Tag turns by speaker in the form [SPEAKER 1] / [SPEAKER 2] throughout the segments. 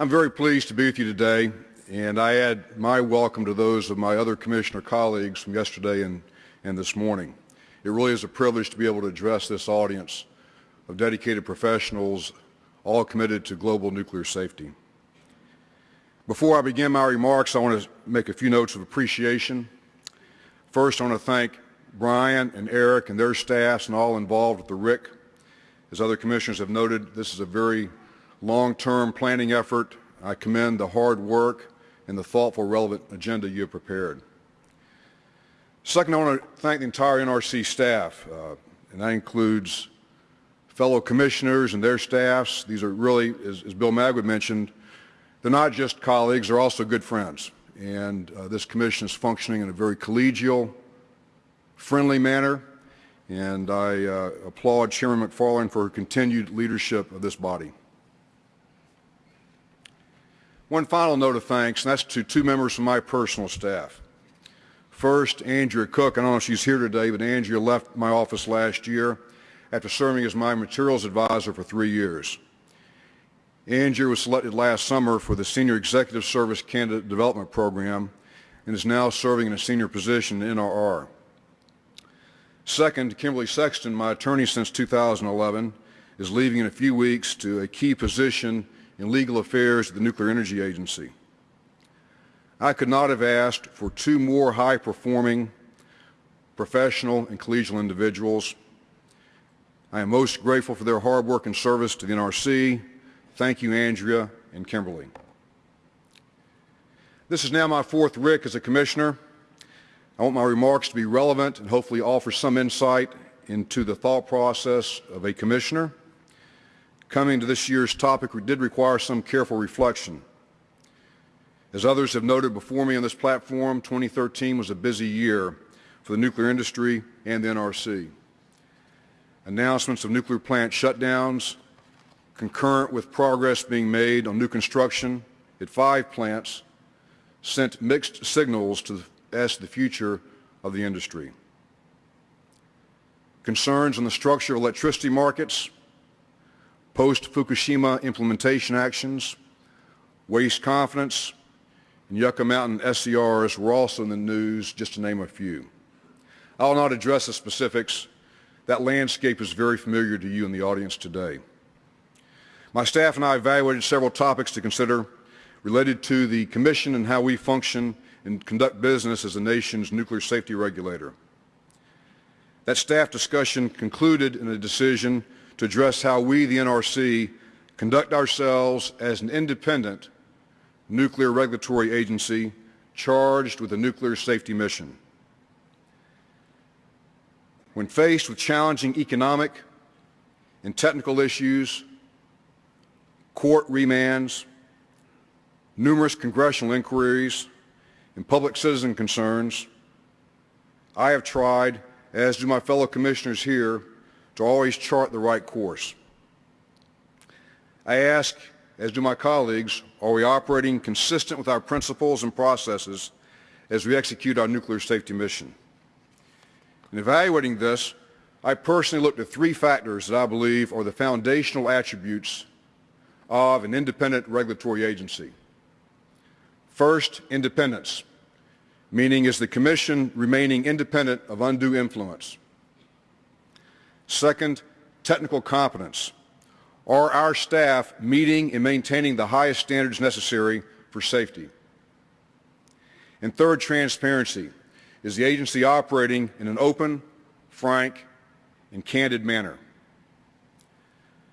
[SPEAKER 1] I'm very pleased to be with you today, and I add my welcome to those of my other commissioner colleagues from yesterday and, and this morning. It really is a privilege to be able to address this audience of dedicated professionals all committed to global nuclear safety. Before I begin my remarks, I want to make a few notes of appreciation. First, I want to thank Brian and Eric and their staffs and all involved with the RIC. As other commissioners have noted, this is a very long-term planning effort. I commend the hard work and the thoughtful, relevant agenda you have prepared. Second, I want to thank the entire NRC staff, uh, and that includes fellow commissioners and their staffs. These are really, as, as Bill Magwood mentioned, they're not just colleagues, they're also good friends. And uh, this commission is functioning in a very collegial, friendly manner, and I uh, applaud Chairman Macfarlane for her continued leadership of this body. One final note of thanks, and that's to two members from my personal staff. First, Andrea Cook. I don't know if she's here today, but Andrea left my office last year after serving as my materials advisor for three years. Andrea was selected last summer for the Senior Executive Service Candidate Development Program and is now serving in a senior position in NRR. Second, Kimberly Sexton, my attorney since 2011, is leaving in a few weeks to a key position in legal affairs at the Nuclear Energy Agency. I could not have asked for two more high-performing professional and collegial individuals. I am most grateful for their hard work and service to the NRC. Thank you, Andrea and Kimberly. This is now my fourth RIC as a commissioner. I want my remarks to be relevant and hopefully offer some insight into the thought process of a commissioner coming to this year's topic did require some careful reflection. As others have noted before me on this platform, 2013 was a busy year for the nuclear industry and the NRC. Announcements of nuclear plant shutdowns, concurrent with progress being made on new construction at five plants, sent mixed signals to as to the future of the industry. Concerns on the structure of electricity markets, post-Fukushima implementation actions, waste confidence, and Yucca Mountain SERs were also in the news, just to name a few. I will not address the specifics. That landscape is very familiar to you in the audience today. My staff and I evaluated several topics to consider related to the Commission and how we function and conduct business as the nation's nuclear safety regulator. That staff discussion concluded in a decision to address how we, the NRC, conduct ourselves as an independent nuclear regulatory agency charged with a nuclear safety mission. When faced with challenging economic and technical issues, court remands, numerous congressional inquiries, and public citizen concerns, I have tried, as do my fellow commissioners here, to always chart the right course. I ask, as do my colleagues, are we operating consistent with our principles and processes as we execute our nuclear safety mission? In evaluating this, I personally looked at three factors that I believe are the foundational attributes of an independent regulatory agency. First, independence, meaning is the Commission remaining independent of undue influence. Second, technical competence. Are our staff meeting and maintaining the highest standards necessary for safety? And third, transparency. Is the agency operating in an open, frank, and candid manner?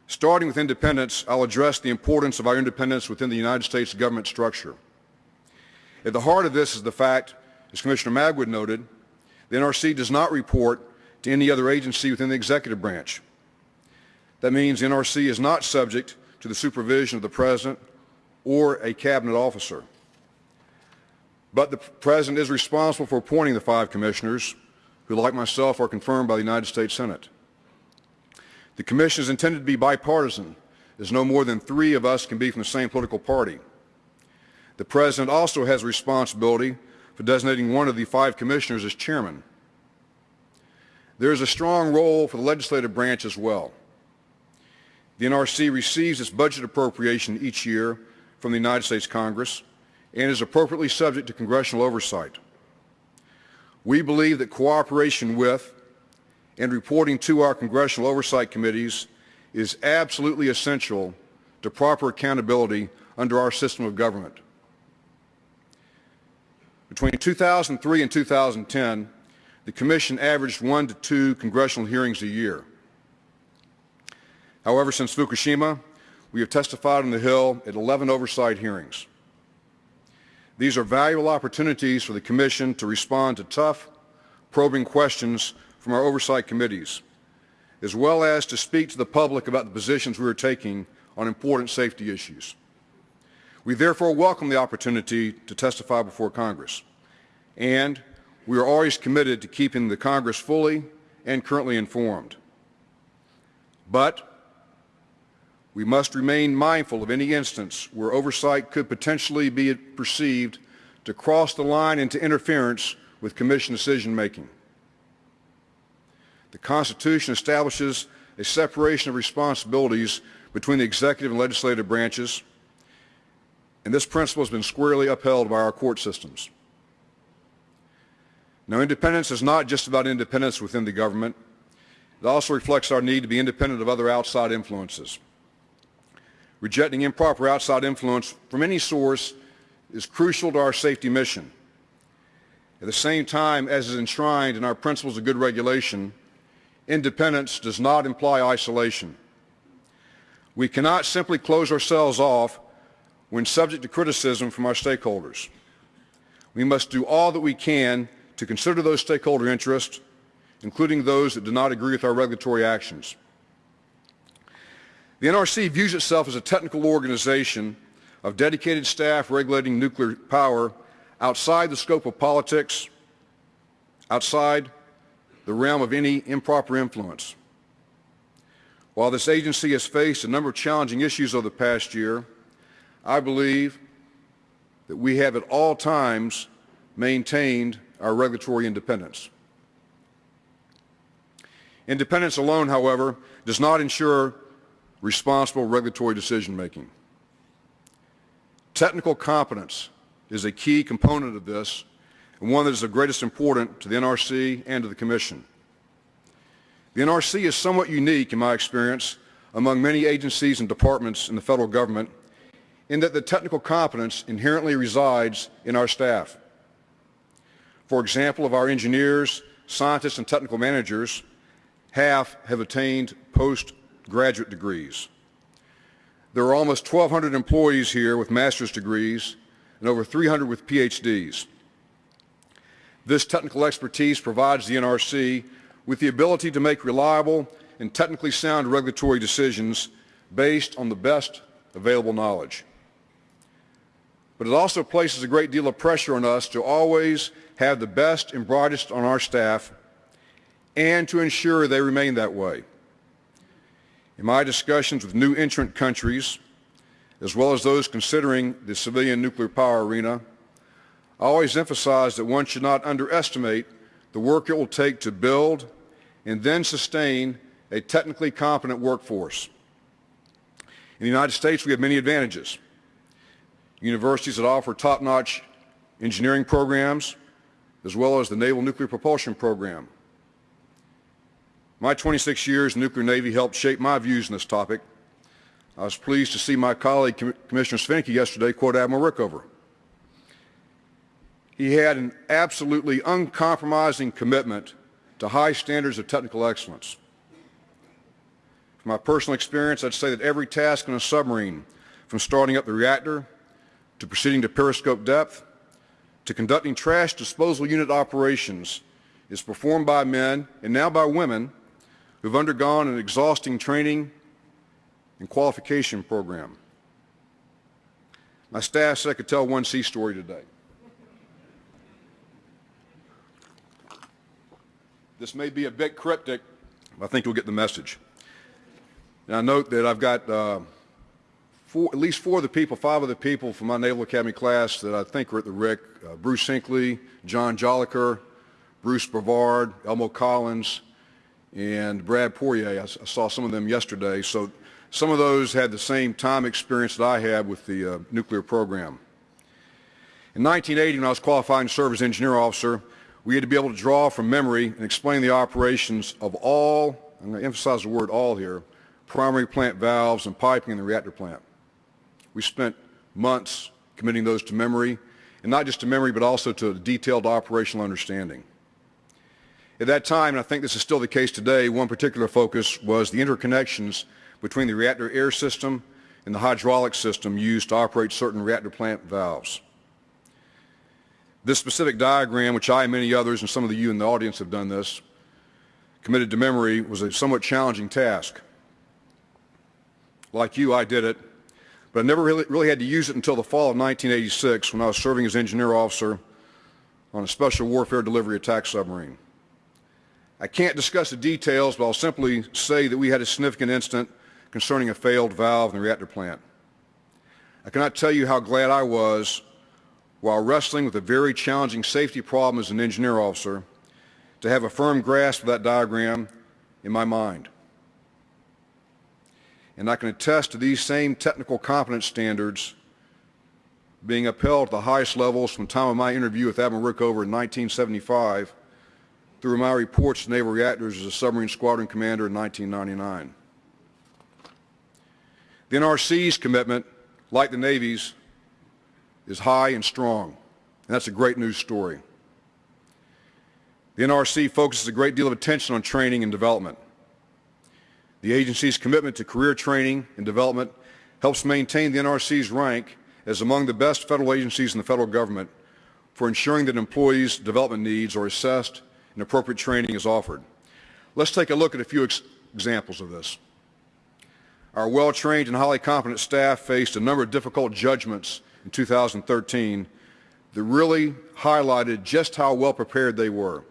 [SPEAKER 1] Starting with independence, I'll address the importance of our independence within the United States government structure. At the heart of this is the fact, as Commissioner Magwood noted, the NRC does not report to any other agency within the executive branch. That means the NRC is not subject to the supervision of the President or a cabinet officer. But the President is responsible for appointing the five commissioners who, like myself, are confirmed by the United States Senate. The commission is intended to be bipartisan, as no more than three of us can be from the same political party. The President also has responsibility for designating one of the five commissioners as chairman. There is a strong role for the legislative branch as well. The NRC receives its budget appropriation each year from the United States Congress and is appropriately subject to congressional oversight. We believe that cooperation with and reporting to our congressional oversight committees is absolutely essential to proper accountability under our system of government. Between 2003 and 2010, the Commission averaged one to two congressional hearings a year. However, since Fukushima, we have testified on the Hill at 11 oversight hearings. These are valuable opportunities for the Commission to respond to tough, probing questions from our oversight committees, as well as to speak to the public about the positions we are taking on important safety issues. We therefore welcome the opportunity to testify before Congress, and we are always committed to keeping the Congress fully and currently informed. But we must remain mindful of any instance where oversight could potentially be perceived to cross the line into interference with Commission decision-making. The Constitution establishes a separation of responsibilities between the executive and legislative branches, and this principle has been squarely upheld by our court systems. Now, independence is not just about independence within the government. It also reflects our need to be independent of other outside influences. Rejecting improper outside influence from any source is crucial to our safety mission. At the same time, as is enshrined in our principles of good regulation, independence does not imply isolation. We cannot simply close ourselves off when subject to criticism from our stakeholders. We must do all that we can to consider those stakeholder interests, including those that do not agree with our regulatory actions. The NRC views itself as a technical organization of dedicated staff regulating nuclear power outside the scope of politics, outside the realm of any improper influence. While this agency has faced a number of challenging issues over the past year, I believe that we have at all times maintained our regulatory independence. Independence alone, however, does not ensure responsible regulatory decision-making. Technical competence is a key component of this and one that is of greatest importance to the NRC and to the Commission. The NRC is somewhat unique, in my experience, among many agencies and departments in the federal government in that the technical competence inherently resides in our staff. For example, of our engineers, scientists, and technical managers, half have attained postgraduate degrees. There are almost 1,200 employees here with master's degrees and over 300 with PhDs. This technical expertise provides the NRC with the ability to make reliable and technically sound regulatory decisions based on the best available knowledge. But it also places a great deal of pressure on us to always have the best and brightest on our staff and to ensure they remain that way. In my discussions with new entrant countries, as well as those considering the civilian nuclear power arena, I always emphasize that one should not underestimate the work it will take to build and then sustain a technically competent workforce. In the United States, we have many advantages. Universities that offer top-notch engineering programs, as well as the Naval Nuclear Propulsion Program. My 26 years in the nuclear Navy helped shape my views on this topic. I was pleased to see my colleague, Commissioner Svinicki, yesterday quote Admiral Rickover. He had an absolutely uncompromising commitment to high standards of technical excellence. From my personal experience, I'd say that every task on a submarine, from starting up the reactor, to proceeding to periscope depth, to conducting trash disposal unit operations, is performed by men, and now by women, who've undergone an exhausting training and qualification program. My staff said I could tell one sea story today. This may be a bit cryptic, but I think you'll get the message. Now note that I've got uh, four, at least four of the people, five of the people from my Naval Academy class that I think are at the RIC, uh, Bruce Hinckley, John Jolicoeur, Bruce Brevard, Elmo Collins, and Brad Poirier. I, I saw some of them yesterday. So Some of those had the same time experience that I had with the uh, nuclear program. In 1980, when I was qualifying to serve as engineer officer, we had to be able to draw from memory and explain the operations of all, I'm going to emphasize the word all here, primary plant valves and piping in the reactor plant. We spent months committing those to memory, and not just to memory, but also to detailed operational understanding. At that time, and I think this is still the case today, one particular focus was the interconnections between the reactor air system and the hydraulic system used to operate certain reactor plant valves. This specific diagram, which I and many others, and some of you in the audience have done this, committed to memory, was a somewhat challenging task. Like you, I did it, but I never really, really had to use it until the fall of 1986 when I was serving as engineer officer on a special warfare delivery attack submarine. I can't discuss the details, but I'll simply say that we had a significant incident concerning a failed valve in the reactor plant. I cannot tell you how glad I was while wrestling with a very challenging safety problem as an engineer officer to have a firm grasp of that diagram in my mind. And I can attest to these same technical competence standards being upheld at the highest levels from the time of my interview with Admiral Rickover in 1975 through my reports to naval reactors as a submarine squadron commander in 1999. The NRC's commitment, like the Navy's, is high and strong, and that's a great news story. The NRC focuses a great deal of attention on training and development. The agency's commitment to career training and development helps maintain the NRC's rank as among the best federal agencies in the federal government for ensuring that employees' development needs are assessed and appropriate training is offered. Let's take a look at a few ex examples of this. Our well-trained and highly competent staff faced a number of difficult judgments in 2013 that really highlighted just how well prepared they were.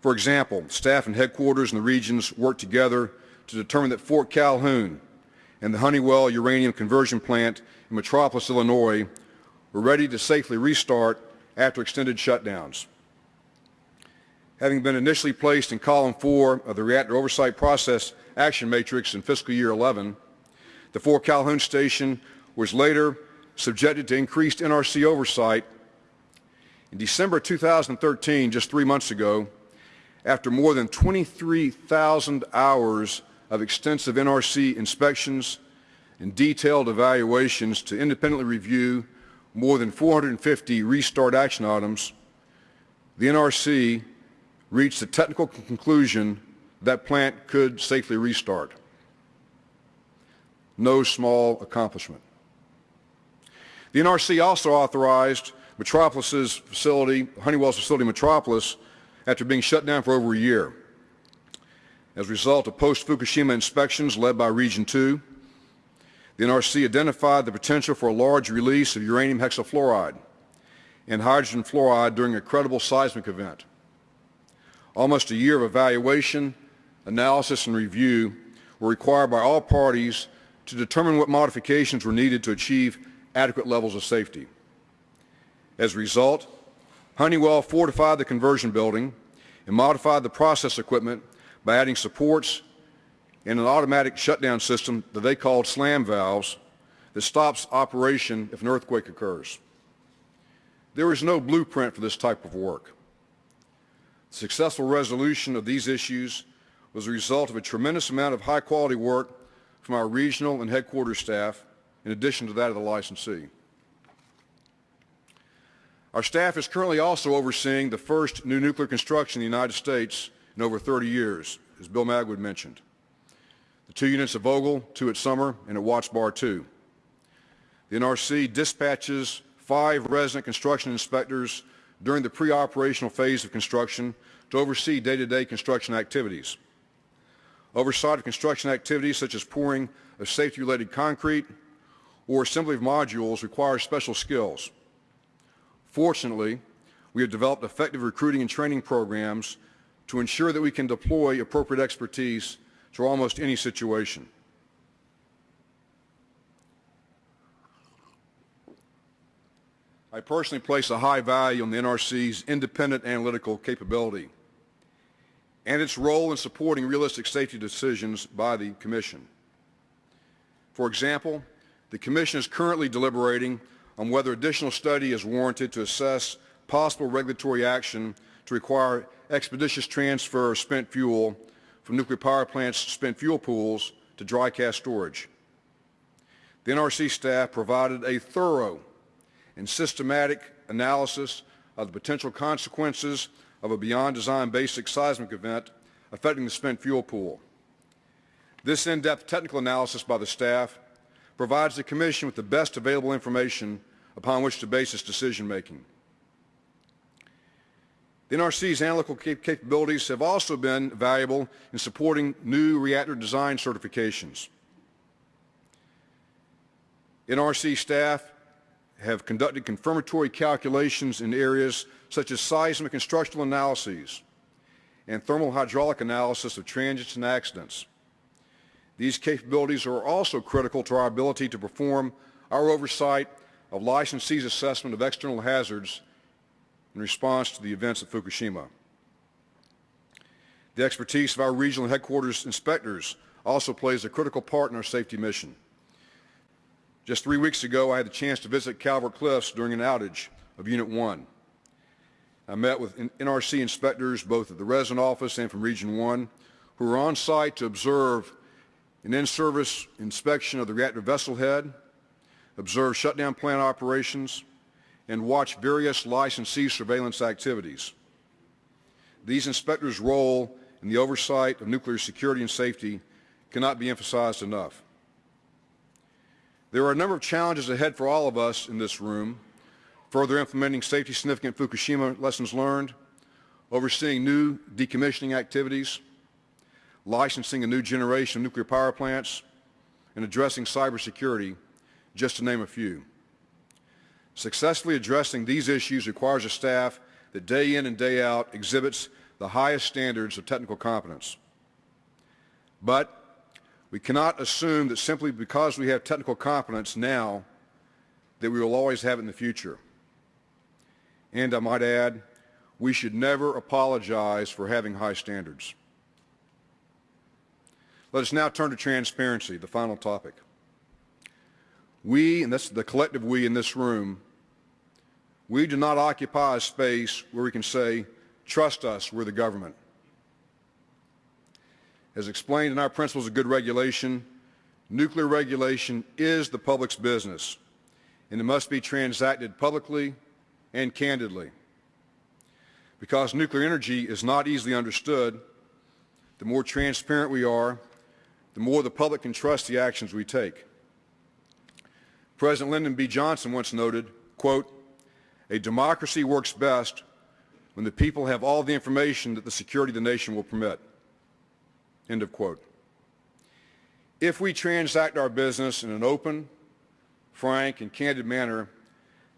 [SPEAKER 1] For example, staff and headquarters in the regions worked together to determine that Fort Calhoun and the Honeywell uranium conversion plant in Metropolis, Illinois were ready to safely restart after extended shutdowns having been initially placed in column four of the reactor oversight process action matrix in fiscal year 11, the Fort Calhoun station was later subjected to increased NRC oversight. In December 2013, just three months ago, after more than 23,000 hours of extensive NRC inspections and detailed evaluations to independently review more than 450 restart action items, the NRC reached the technical conclusion that plant could safely restart. No small accomplishment. The NRC also authorized Metropolis's facility, Honeywell's facility Metropolis, after being shut down for over a year. As a result of post-Fukushima inspections led by Region 2, the NRC identified the potential for a large release of uranium hexafluoride and hydrogen fluoride during a credible seismic event. Almost a year of evaluation, analysis, and review were required by all parties to determine what modifications were needed to achieve adequate levels of safety. As a result, Honeywell fortified the conversion building and modified the process equipment by adding supports and an automatic shutdown system that they called slam valves that stops operation if an earthquake occurs. There is no blueprint for this type of work. Successful resolution of these issues was a result of a tremendous amount of high-quality work from our regional and headquarters staff, in addition to that of the licensee. Our staff is currently also overseeing the first new nuclear construction in the United States in over 30 years, as Bill Magwood mentioned. The two units at Vogtle, two at Summer, and at Watts Bar 2. The NRC dispatches five resident construction inspectors during the pre-operational phase of construction to oversee day-to-day -day construction activities. Oversight of construction activities such as pouring of safety-related concrete or assembly of modules requires special skills. Fortunately, we have developed effective recruiting and training programs to ensure that we can deploy appropriate expertise to almost any situation. I personally place a high value on the NRC's independent analytical capability and its role in supporting realistic safety decisions by the Commission. For example, the Commission is currently deliberating on whether additional study is warranted to assess possible regulatory action to require expeditious transfer of spent fuel from nuclear power plants' spent fuel pools to dry cask storage. The NRC staff provided a thorough and systematic analysis of the potential consequences of a beyond design basis seismic event affecting the spent fuel pool. This in-depth technical analysis by the staff provides the Commission with the best available information upon which to base its decision making. The NRC's analytical cap capabilities have also been valuable in supporting new reactor design certifications. NRC staff have conducted confirmatory calculations in areas such as seismic and structural analyses and thermal hydraulic analysis of transients and accidents. These capabilities are also critical to our ability to perform our oversight of licensees' assessment of external hazards in response to the events at Fukushima. The expertise of our regional headquarters inspectors also plays a critical part in our safety mission. Just three weeks ago, I had the chance to visit Calvert Cliffs during an outage of Unit 1. I met with NRC inspectors both at the resident office and from Region 1 who were on site to observe an in-service inspection of the reactor vessel head, observe shutdown plant operations, and watch various licensee surveillance activities. These inspectors' role in the oversight of nuclear security and safety cannot be emphasized enough. There are a number of challenges ahead for all of us in this room, further implementing safety significant Fukushima lessons learned, overseeing new decommissioning activities, licensing a new generation of nuclear power plants, and addressing cybersecurity, just to name a few. Successfully addressing these issues requires a staff that day in and day out exhibits the highest standards of technical competence. But we cannot assume that simply because we have technical competence now that we will always have it in the future. And I might add, we should never apologize for having high standards. Let us now turn to transparency, the final topic. We, and that's the collective we in this room, we do not occupy a space where we can say, trust us, we're the government. As explained in our principles of good regulation, nuclear regulation is the public's business, and it must be transacted publicly and candidly. Because nuclear energy is not easily understood, the more transparent we are, the more the public can trust the actions we take. President Lyndon B. Johnson once noted, quote, a democracy works best when the people have all the information that the security of the nation will permit. End of quote. If we transact our business in an open, frank, and candid manner,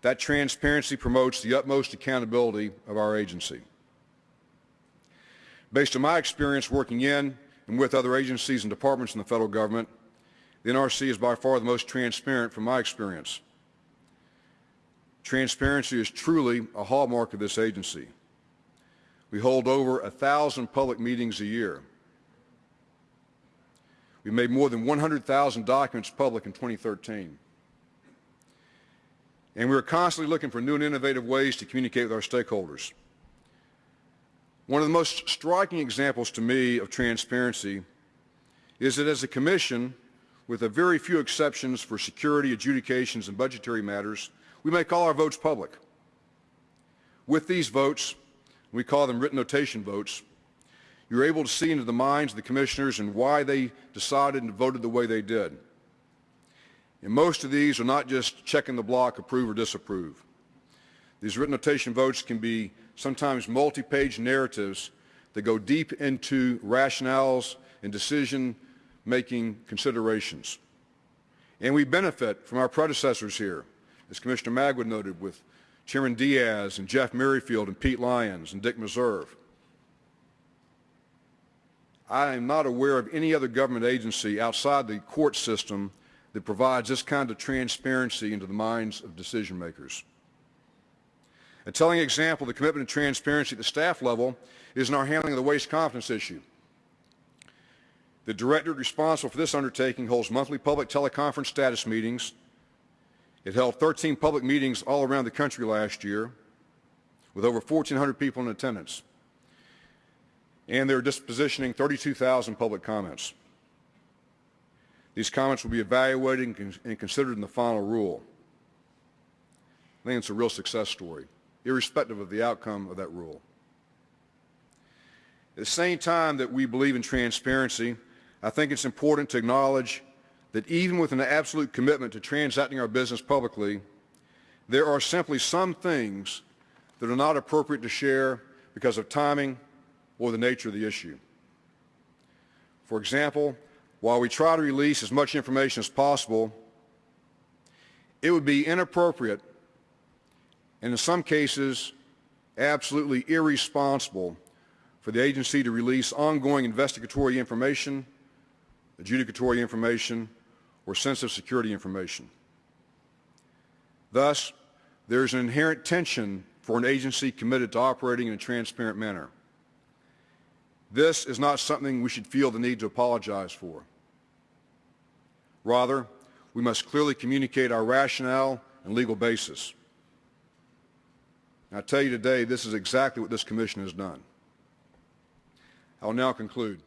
[SPEAKER 1] that transparency promotes the utmost accountability of our agency. Based on my experience working in and with other agencies and departments in the federal government, the NRC is by far the most transparent from my experience. Transparency is truly a hallmark of this agency. We hold over a thousand public meetings a year. We made more than 100,000 documents public in 2013. And we are constantly looking for new and innovative ways to communicate with our stakeholders. One of the most striking examples to me of transparency is that as a commission, with a very few exceptions for security, adjudications, and budgetary matters, we make all our votes public. With these votes, we call them written notation votes, you're able to see into the minds of the commissioners and why they decided and voted the way they did. And most of these are not just checking the block, approve or disapprove. These written notation votes can be sometimes multi-page narratives that go deep into rationales and decision-making considerations. And we benefit from our predecessors here, as Commissioner Magwood noted, with Chairman Diaz and Jeff Merrifield and Pete Lyons and Dick Meserve. I am not aware of any other government agency outside the court system that provides this kind of transparency into the minds of decision makers. A telling example of the commitment to transparency at the staff level is in our handling of the waste confidence issue. The directorate responsible for this undertaking holds monthly public teleconference status meetings. It held 13 public meetings all around the country last year with over 1,400 people in attendance. And they're dispositioning 32,000 public comments. These comments will be evaluated and and considered in the final rule. I think it's a real success story, irrespective of the outcome of that rule. At the same time that we believe in transparency, I think it's important to acknowledge that even with an absolute commitment to transacting our business publicly, there are simply some things that are not appropriate to share because of timing or the nature of the issue. For example, while we try to release as much information as possible, it would be inappropriate and in some cases absolutely irresponsible for the agency to release ongoing investigatory information, adjudicatory information, or sensitive security information. Thus, there is an inherent tension for an agency committed to operating in a transparent manner. This is not something we should feel the need to apologize for. Rather, we must clearly communicate our rationale and legal basis. And I tell you today, this is exactly what this commission has done. I will now conclude.